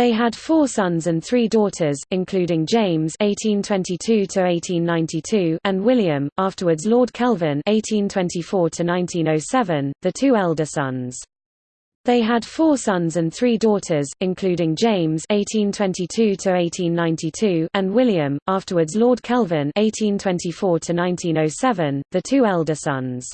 They had four sons and three daughters, including James (1822–1892) and William, afterwards Lord Kelvin (1824–1907), the two elder sons. They had four sons and three daughters, including James (1822–1892) and William, afterwards Lord Kelvin (1824–1907), the two elder sons.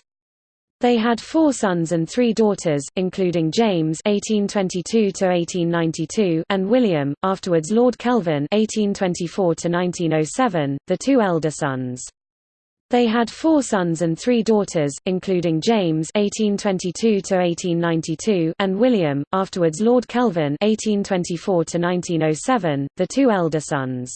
They had four sons and three daughters, including James (1822–1892) and William, afterwards Lord Kelvin (1824–1907), the two elder sons. They had four sons and three daughters, including James (1822–1892) and William, afterwards Lord Kelvin (1824–1907), the two elder sons.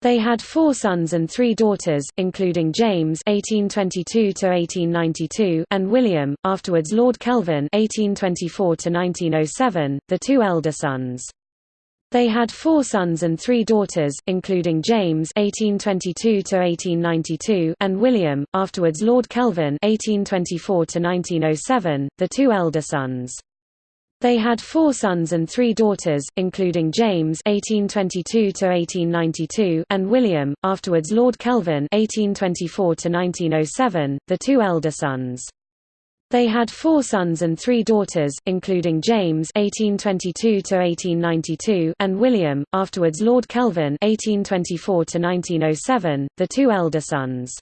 They had four sons and three daughters, including James (1822–1892) and William, afterwards Lord Kelvin (1824–1907), the two elder sons. They had four sons and three daughters, including James (1822–1892) and William, afterwards Lord Kelvin (1824–1907), the two elder sons. They had four sons and three daughters, including James (1822–1892) and William, afterwards Lord Kelvin (1824–1907), the two elder sons. They had four sons and three daughters, including James (1822–1892) and William, afterwards Lord Kelvin (1824–1907), the two elder sons.